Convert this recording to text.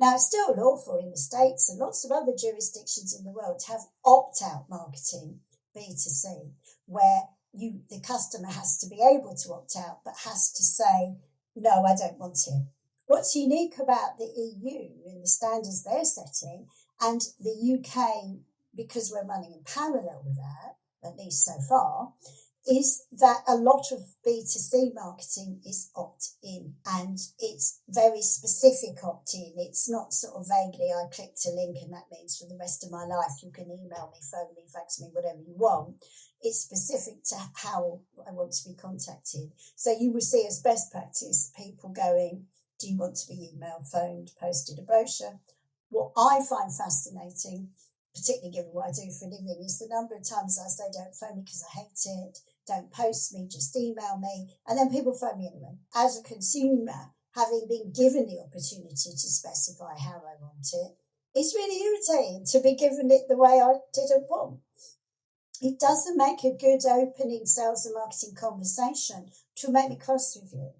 Now, it's still lawful in the States and lots of other jurisdictions in the world to have opt out marketing, B2C, where you the customer has to be able to opt out but has to say, no, I don't want it. What's unique about the EU and the standards they're setting and the UK, because we're running in parallel with that, at least so far, is that a lot of B2C marketing is opt in and it's very specific opt in. It's not sort of vaguely, I clicked a link and that means for the rest of my life you can email me, phone me, fax me, whatever you want. It's specific to how I want to be contacted. So you will see as best practice people going, Do you want to be emailed, phoned, posted a brochure? What I find fascinating particularly given what I do for a living, is the number of times I say, don't phone me because I hate it, don't post me, just email me. And then people phone me anyway. As a consumer, having been given the opportunity to specify how I want it, it's really irritating to be given it the way I didn't want. It doesn't make a good opening sales and marketing conversation to make me cross with you.